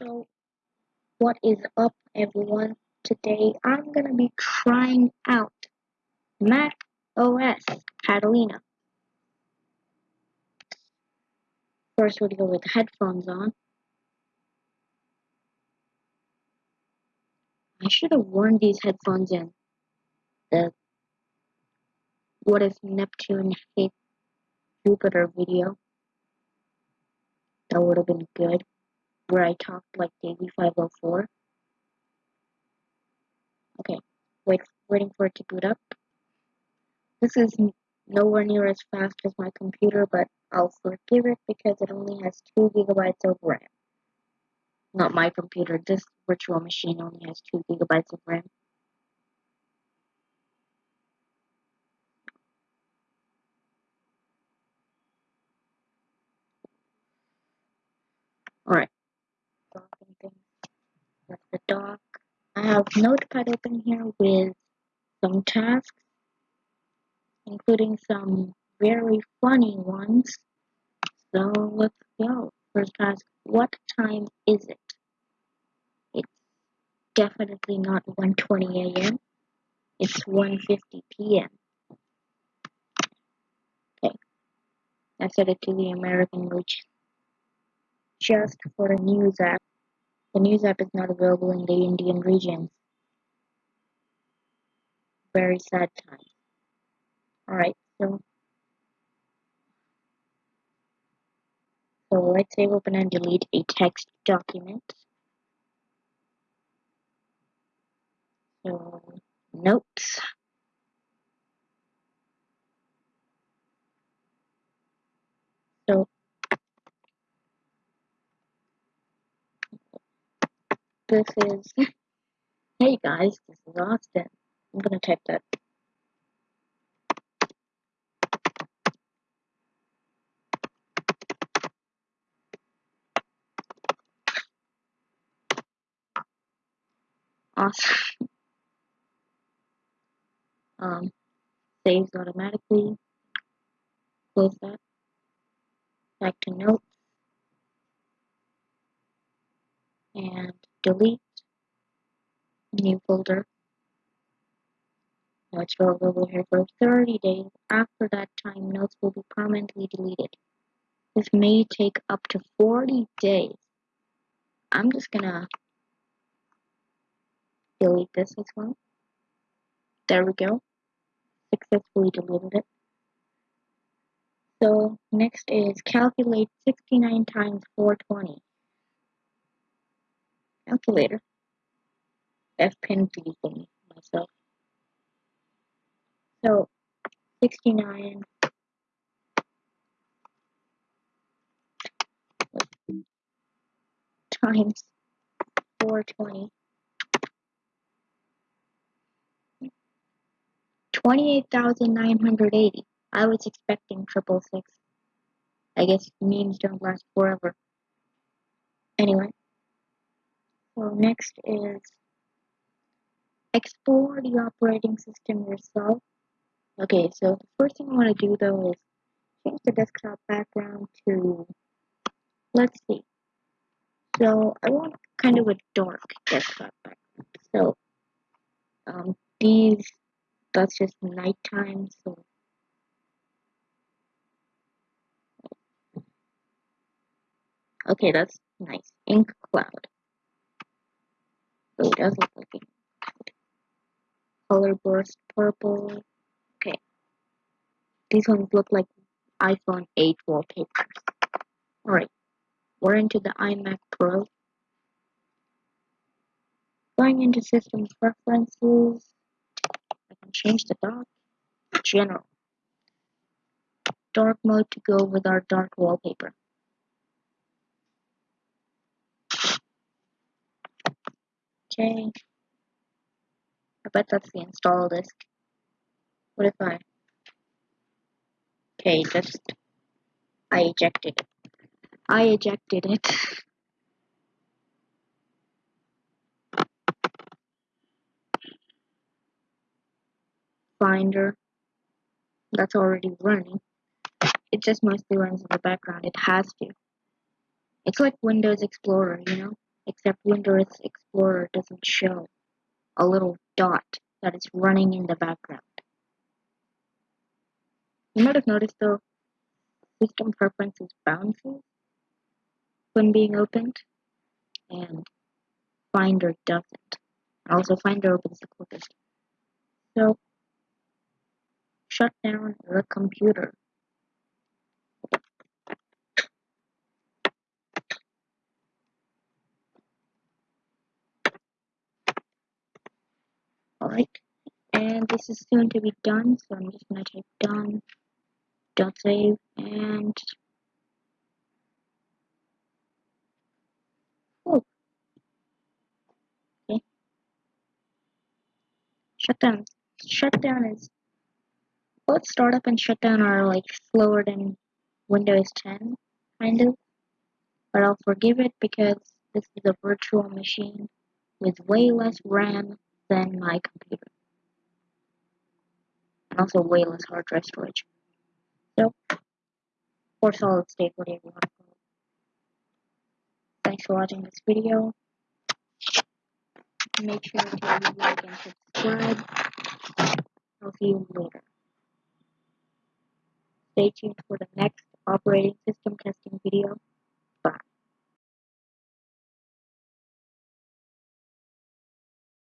So, what is up, everyone? Today I'm gonna be trying out Mac OS Catalina. First, we'll go with headphones on. I should have worn these headphones in the What if Neptune hit Jupiter video. That would have been good. Where I talked like Davie504. Okay, wait, waiting for it to boot up. This is nowhere near as fast as my computer, but I'll forgive it because it only has 2 gigabytes of RAM. Not my computer, this virtual machine only has 2 gigabytes of RAM. Alright. I have Notepad open here with some tasks, including some very funny ones. So let's go. First task, what time is it? It's definitely not 1.20 a.m. It's 1.50 p.m. Okay. I set it to the American region. Just for a news app. The news app is not available in the Indian regions. Very sad time. Alright, so so let's save open and delete a text document. So notes. So this is hey guys, this is Austin. I'm gonna type that. Awesome. Um, saves automatically. Close that. Back to notes. And delete. New folder. Now it's available here for 30 days. After that time, notes will be permanently deleted. This may take up to 40 days. I'm just gonna delete this as well. There we go. Successfully deleted it. So next is calculate 69 times 420. Calculator. F pin deleting myself. So 69 times 420 28,980. I was expecting triple six. I guess memes don't last forever. Anyway, so next is explore the operating system yourself. Okay, so the first thing I want to do though is change the desktop background to, let's see. So I want kind of a dark desktop background. So um, these that's just nighttime, so okay, that's nice. Ink cloud. So it does look like color burst purple. Okay. These ones look like iPhone 8 wallpapers. Alright. We're into the iMac Pro. Going into system preferences I can change the dark general dark mode to go with our dark wallpaper okay I bet that's the install disk what if I okay just I ejected it I ejected it Finder that's already running. It just mostly runs in the background. It has to. It's like Windows Explorer, you know? Except Windows Explorer doesn't show a little dot that is running in the background. You might have noticed though, system preferences bounces when being opened, and Finder doesn't. Also, Finder opens the quickest. So, shut down the computer. Alright, and this is soon to be done, so I'm just gonna type done, don't save, and oh, okay. Shutdown. Shutdown is both startup and shutdown are like slower than Windows 10, kind of, but I'll forgive it because this is a virtual machine with way less RAM than my computer. And also less hard drive storage. So, or solid state, whatever you want to call it. Thanks for watching this video. Make sure to like and subscribe. I'll see you later. Stay tuned for the next operating system testing video.